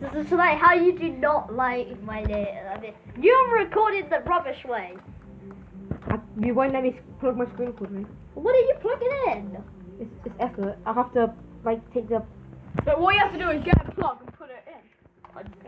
This is like how you do not like my name. I mean, you recorded the rubbish way. I, you won't let me plug my screen will you? What are you plugging in? It's, it's effort. I have to like take the But what you have to do is get a plug.